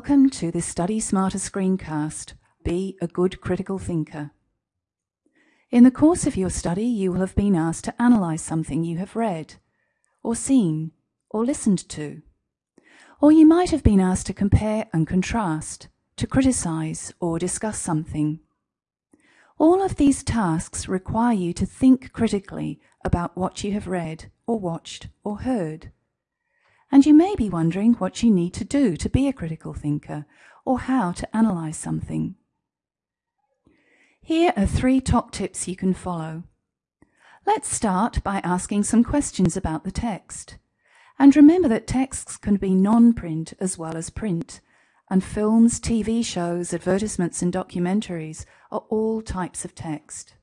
Welcome to the Study Smarter screencast. Be a good critical thinker. In the course of your study, you will have been asked to analyze something you have read, or seen, or listened to. Or you might have been asked to compare and contrast, to criticize or discuss something. All of these tasks require you to think critically about what you have read, or watched, or heard. And you may be wondering what you need to do to be a critical thinker, or how to analyze something. Here are three top tips you can follow. Let's start by asking some questions about the text. And remember that texts can be non-print as well as print, and films, TV shows, advertisements and documentaries are all types of text.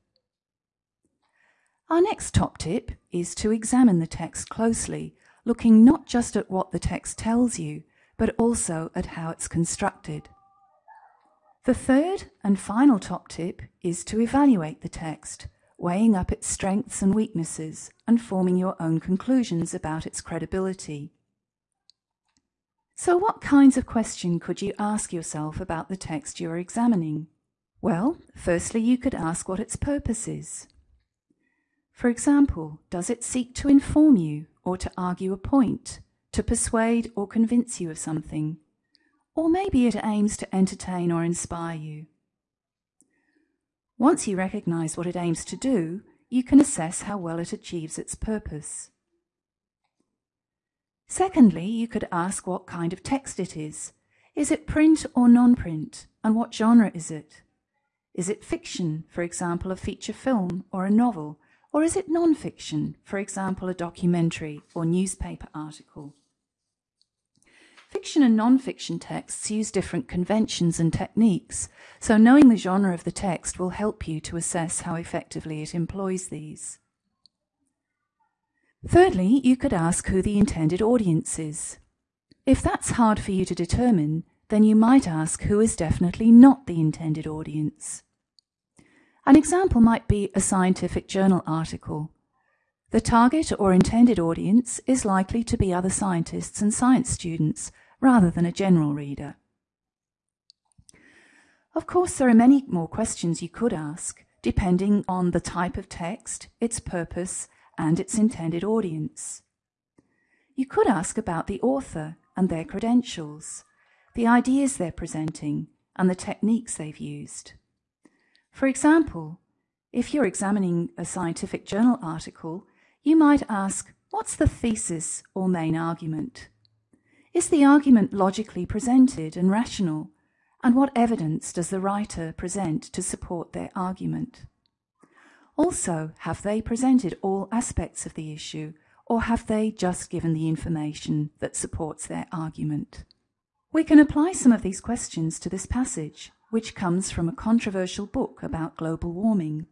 Our next top tip is to examine the text closely, looking not just at what the text tells you, but also at how it's constructed. The third and final top tip is to evaluate the text, weighing up its strengths and weaknesses and forming your own conclusions about its credibility. So what kinds of question could you ask yourself about the text you're examining? Well, firstly you could ask what its purpose is. For example, does it seek to inform you or to argue a point, to persuade or convince you of something? Or maybe it aims to entertain or inspire you. Once you recognize what it aims to do, you can assess how well it achieves its purpose. Secondly, you could ask what kind of text it is. Is it print or non-print? And what genre is it? Is it fiction, for example, a feature film or a novel? Or is it non-fiction, for example, a documentary or newspaper article? Fiction and non-fiction texts use different conventions and techniques, so knowing the genre of the text will help you to assess how effectively it employs these. Thirdly, you could ask who the intended audience is. If that's hard for you to determine, then you might ask who is definitely not the intended audience. An example might be a scientific journal article. The target or intended audience is likely to be other scientists and science students rather than a general reader. Of course, there are many more questions you could ask, depending on the type of text, its purpose, and its intended audience. You could ask about the author and their credentials, the ideas they're presenting, and the techniques they've used. For example, if you're examining a scientific journal article, you might ask, what's the thesis or main argument? Is the argument logically presented and rational? And what evidence does the writer present to support their argument? Also, have they presented all aspects of the issue, or have they just given the information that supports their argument? We can apply some of these questions to this passage, which comes from a controversial book about global warming.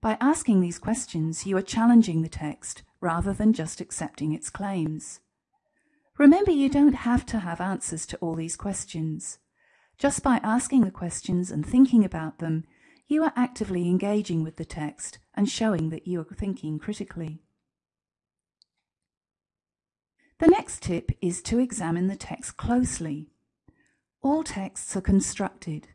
By asking these questions, you are challenging the text rather than just accepting its claims. Remember, you don't have to have answers to all these questions. Just by asking the questions and thinking about them, you are actively engaging with the text and showing that you are thinking critically. The next tip is to examine the text closely. All texts are constructed.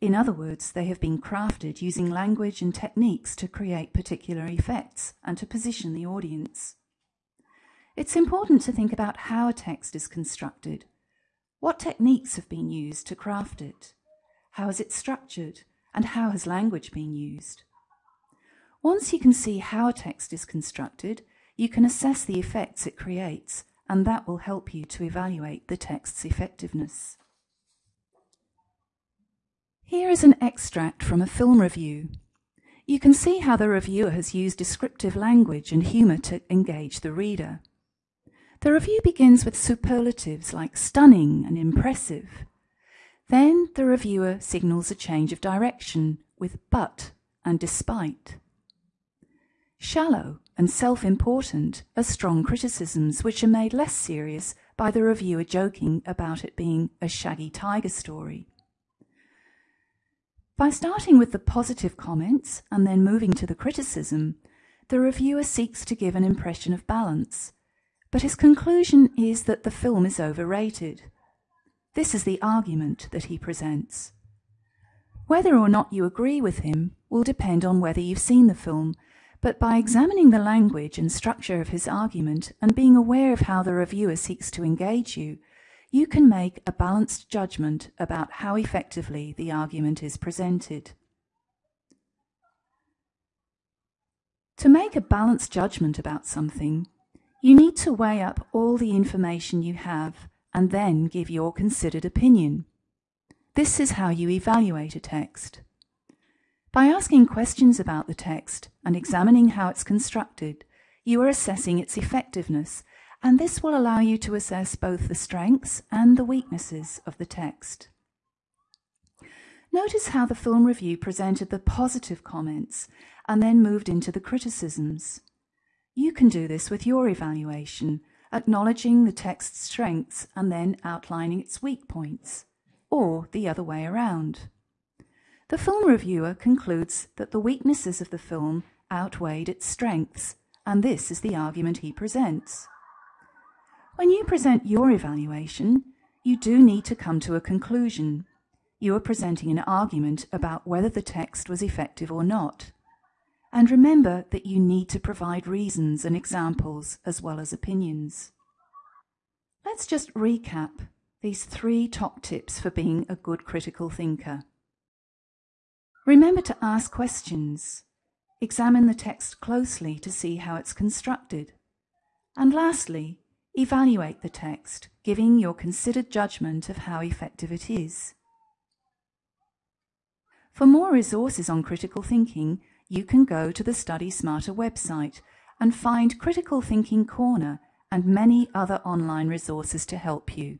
In other words, they have been crafted using language and techniques to create particular effects and to position the audience. It's important to think about how a text is constructed. What techniques have been used to craft it? How is it structured? and how has language been used. Once you can see how a text is constructed, you can assess the effects it creates, and that will help you to evaluate the text's effectiveness. Here is an extract from a film review. You can see how the reviewer has used descriptive language and humour to engage the reader. The review begins with superlatives like stunning and impressive, then the reviewer signals a change of direction with but and despite. Shallow and self-important are strong criticisms which are made less serious by the reviewer joking about it being a shaggy tiger story. By starting with the positive comments and then moving to the criticism, the reviewer seeks to give an impression of balance, but his conclusion is that the film is overrated. This is the argument that he presents. Whether or not you agree with him will depend on whether you've seen the film, but by examining the language and structure of his argument and being aware of how the reviewer seeks to engage you, you can make a balanced judgment about how effectively the argument is presented. To make a balanced judgment about something, you need to weigh up all the information you have and then give your considered opinion. This is how you evaluate a text. By asking questions about the text and examining how it's constructed, you are assessing its effectiveness, and this will allow you to assess both the strengths and the weaknesses of the text. Notice how the film review presented the positive comments and then moved into the criticisms. You can do this with your evaluation, acknowledging the text's strengths and then outlining its weak points, or the other way around. The film reviewer concludes that the weaknesses of the film outweighed its strengths, and this is the argument he presents. When you present your evaluation, you do need to come to a conclusion. You are presenting an argument about whether the text was effective or not. And remember that you need to provide reasons and examples as well as opinions. Let's just recap these three top tips for being a good critical thinker. Remember to ask questions. Examine the text closely to see how it's constructed. And lastly, evaluate the text, giving your considered judgment of how effective it is. For more resources on critical thinking, you can go to the Study Smarter website and find Critical Thinking Corner and many other online resources to help you.